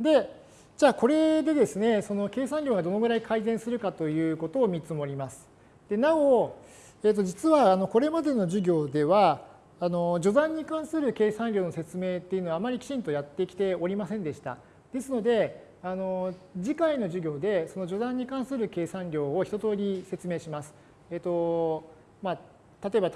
で、じゃあこれでですね、その計算量がどのぐらい改善するかということを見積もります。でなお、えー、と実はあのこれまでの授業では、あの序断に関する計算量の説明っていうのはあまりきちんとやってきておりませんでした。ですので、あの次回の授業でその序断に関する計算量を一通り説明します。えっ、ー、とまあ、例えば、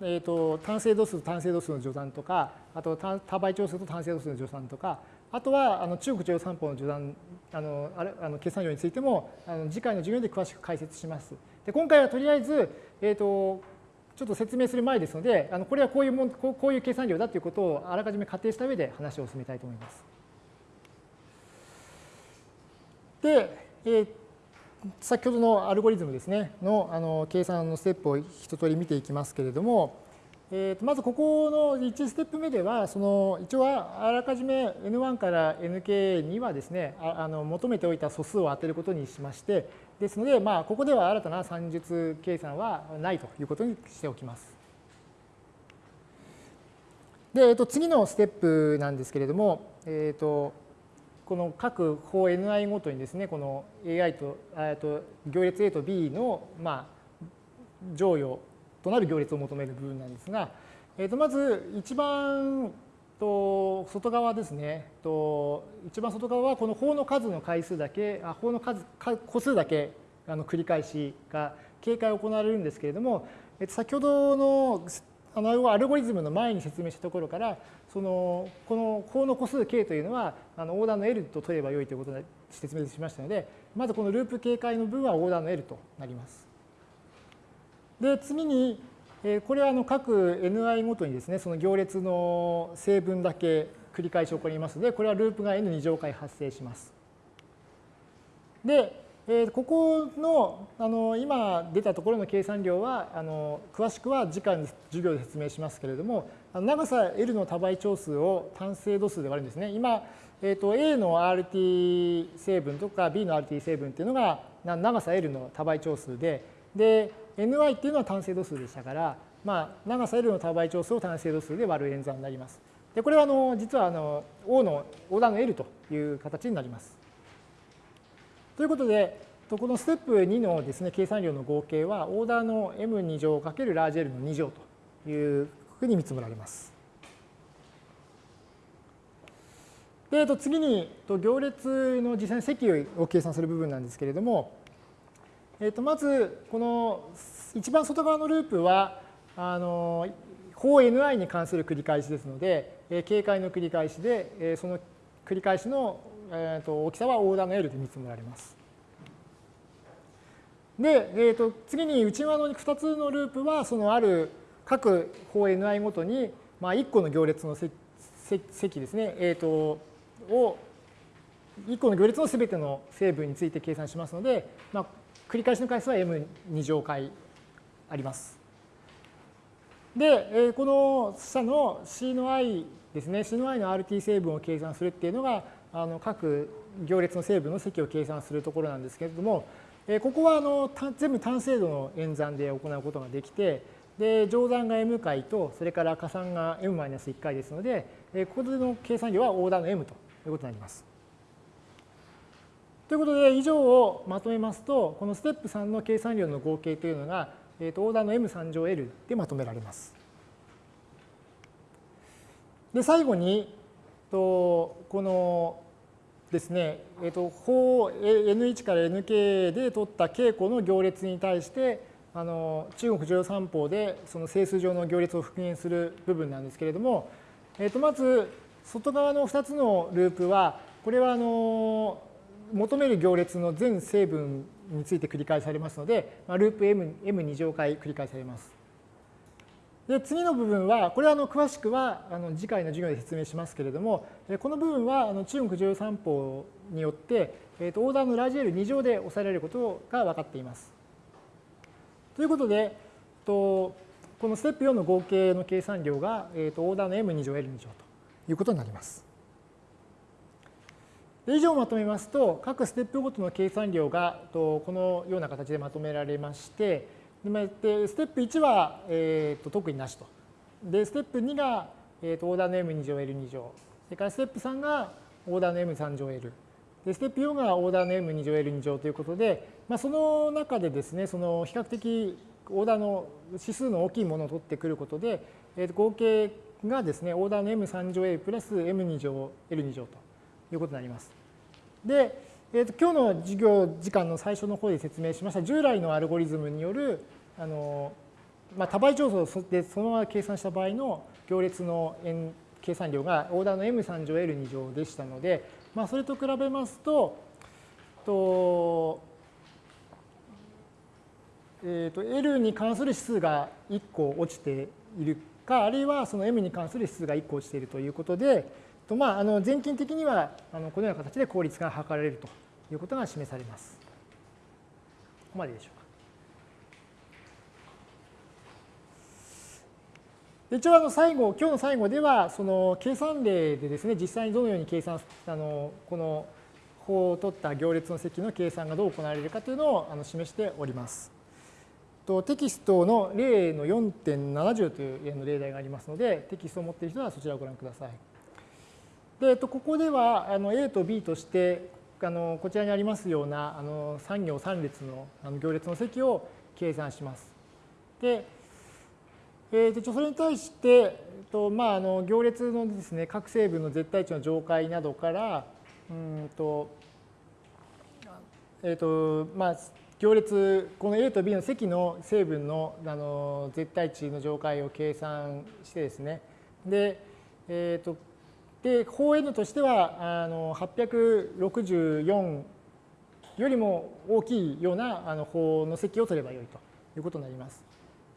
えーと、単精度数と単精度数の序断とか、あと多倍調数と単精度数の序断とか、あとはあの中国中央三法の序断あのあれあの計算量についてもあの次回の授業で詳しく解説します。で今回はとりあえず、えーとちょっと説明する前ですので、あのこれはこういうもんこういう計算量だということをあらかじめ仮定した上で話を進めたいと思います。で、えー、先ほどのアルゴリズムですね、のあの計算のステップを一通り見ていきますけれども、えー、とまずここの1ステップ目では、その一応はあらかじめ N1 から Nk にはですね、ああの求めておいた素数を当てることにしまして、ですので、まあ、ここでは新たな算術計算はないということにしておきます。で、えっと、次のステップなんですけれども、えっと、この各法 ni ごとにですね、この ai と、と行列 A と B の、まあ、乗与となる行列を求める部分なんですが、えっと、まず一番と外側ですねと一番外側はこの法の数の回数だけあ法の数個数だけあの繰り返しが警戒を行われるんですけれども、えっと、先ほどのあのアルゴリズムの前に説明したところからそのこの法の個数 k というのはあのオーダーの L と取ればよいということで説明しましたのでまずこのループ警戒の分はオーダーの L となります。で次にこれはあの各 ni ごとにですね、その行列の成分だけ繰り返し起こりますので、これはループが n2 乗回発生します。で、えここのあの今出たところの計算量はあの詳しくは次回の授業で説明しますけれども長さ L の多倍長数を単精度数で割るんですね。今、えー、と A の RT 成分とか B の RT 成分っていうのが長さ L の多倍長数でで ny っていうのは単精度数でしたから、まあ、長さ L の多倍長数を単精度数で割る演算になります。でこれはあの実はあの O のオーダーの L という形になります。ということで、このステップ2のですね計算量の合計はオーダーの M2 乗かけるラージ L の2乗というふうに見積もられます。で、次に行列の実際に積を計算する部分なんですけれども、えー、とまずこの一番外側のループはあの法 ni に関する繰り返しですので、えー、警戒の繰り返しで、えー、その繰り返しの、えー、と大きさはオーダーの L で見積もられます。で、えー、と次に内側の2つのループはそのある各法 ni ごとに、まあ、1個の行列の積ですね、えー、とを1個の行列のすべての成分について計算しますので、まあ、繰り返しの回数は m2 乗回あります。で、この下の C の i ですね、C の i の RT 成分を計算するっていうのが、あの各行列の成分の積を計算するところなんですけれども、ここはあの全部単精度の演算で行うことができて、で乗算が m 回と、それから加算が m-1 回ですので、ここでの計算量はオーダーの m ということになります。ということで、以上をまとめますと、このステップ3の計算量の合計というのが、えー、とオーダーの m3 乗 L でまとめられます。で、最後に、とこのですね、えー、と法 N1 から Nk で取った稽古の行列に対して、あの中国乗三法でその整数上の行列を復元する部分なんですけれども、えー、とまず外側の2つのループは、これはあの求める行列の全成分について繰り返されますので、まあ、ループ M, M2 乗回繰り返されます。で次の部分は、これはあの詳しくはあの次回の授業で説明しますけれども、この部分はあの中国重要三法によって、えー、とオーダーのラージ L2 乗で抑えられることが分かっています。ということで、とこのステップ4の合計の計算量が、えー、とオーダーの M2 乗 L2 乗ということになります。以上をまとめますと、各ステップごとの計算量がこのような形でまとめられまして、でステップ1は、えー、と特になしと。で、ステップ2が、えー、とオーダーの M2 乗 L2 乗。それからステップ3が、オーダーの m3 乗 L。で、ステップ4がオーダーの m2 乗 L2 乗ということで、まあ、その中でですね、その比較的オーダーの指数の大きいものを取ってくることで、えー、と合計がですね、オーダーの m3 乗 A プラス m2 乗 L2 乗ということになります。で、えー、と今日の授業時間の最初の方で説明しました。従来のアルゴリズムによるあの、まあ、多倍乗数でそのまま計算した場合の行列の円計算量がオーダーの m3 乗 L2 乗でしたので、まあ、それと比べますと、とえー、と L に関する指数が1個落ちているか、あるいはその M に関する指数が1個落ちているということで、とまあ、あの全近的にはあのこのような形で効率が測られるということが示されます。ここまででしょうか。一応あの最後、今日の最後では、その計算例でですね、実際にどのように計算、あのこの法を取った行列の積の計算がどう行われるかというのをあの示しております。とテキストの例の4.70という例題がありますので、テキストを持っている人はそちらをご覧ください。で、えっとここではあの A と B としてあのこちらにありますようなあの3行3列のあの行列の積を計算します。で、えー、それに対して、えっとまあ、あの行列のですね各成分の絶対値の上階などからうんとえっ、とまあ行列、この A と B の積の成分のあの絶対値の上階を計算してですね、で、え、ー、と、で、法 N としては、あの864よりも大きいようなあの法の積を取ればよいということになります。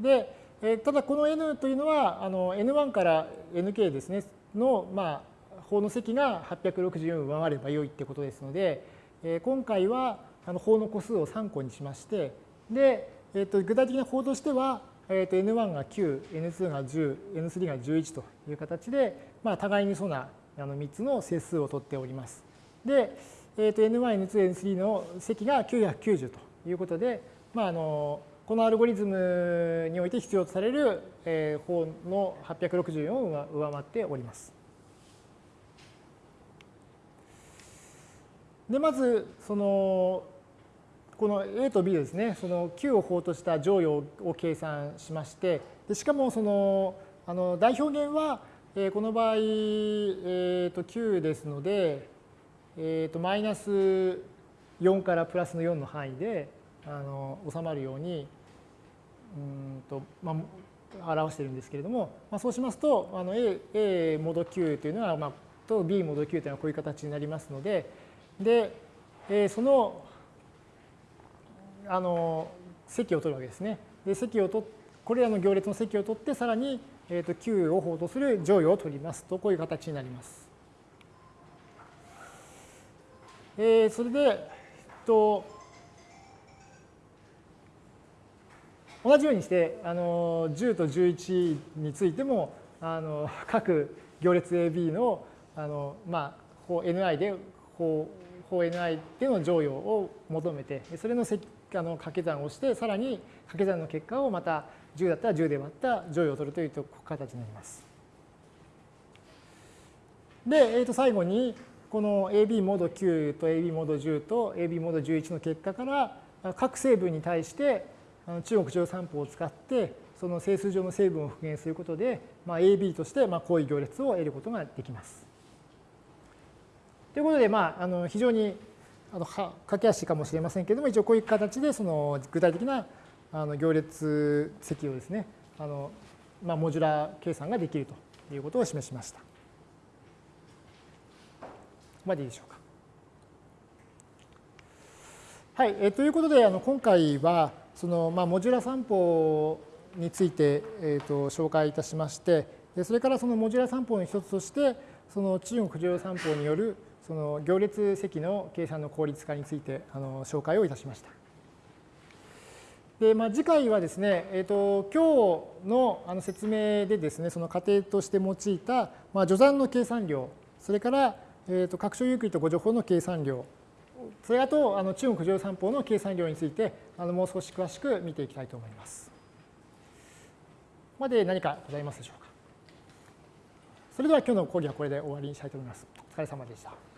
で、えただこの N というのは、あの N1 から Nk ですね、の、まあ、法の積が864を上回ればよいってことですので、え今回は、あの法の個数を3個にしまして、で、えー、と具体的な法としては、えー、と N1 が9、N2 が10、N3 が11という形で、まあ、互いにそうなあの3つの整数を取っております。で、えー、と N1、N2、N3 の積が990ということで、まあ、あのこのアルゴリズムにおいて必要とされる、えー、法の864を上回っております。でまずそのこの A と B ですね、その Q を法とした乗与を計算しまして、でしかもそのあの代表源は、えー、この場合、えー、と Q ですので、えー、とマイナス4からプラスの4の範囲であの収まるようにうんと、まあ、表しているんですけれども、まあ、そうしますとあの A, A モード Q というのは、まあ、と B モード Q というのはこういう形になりますので、で、えー、そのあの積を取るわけですね。で積を取これらの行列の積を取ってさらに、えー、と Q を法とする乗与を取りますとこういう形になります。えー、それで、えっと、同じようにしてあの10と11についてもあの各行列 AB のあの、まあ、Ni で法 Ni での乗与を求めてそれのあの掛け算をしてさらに掛け算の結果をまた10だったら10で割った乗与を取るという形になります。で、えー、と最後にこの AB モード9と AB モード10と AB モード11の結果から各成分に対して中国乗算法を使ってその整数上の成分を復元することで、まあ、AB としてまあこういう行列を得ることができます。ということで、まあ、あの非常にあの駆け足かもしれませんけれども、一応こういう形でその具体的なあの行列積をですね、あのまあ、モジュラー計算ができるということを示しました。ここまでいいでしょうか。はい、えー、ということで、あの今回はその、まあ、モジュラ散歩について、えー、と紹介いたしまして、でそれからそのモジュラ散歩の一つとして、その中国乗用散歩によるその行列積の計算の効率化についてあの紹介をいたしました。でまあ、次回はですね、えーと、今日のあの説明でですね、その仮定として用いた、まあ、序算の計算量、それから、えーと、拡張ユークリッド誤助法の計算量、それあとあの中国乗算法の計算量についてあのもう少し詳しく見ていきたいと思います。まで何かございますでしょうか。それでは今日の講義はこれで終わりにしたいと思います。お疲れ様でした。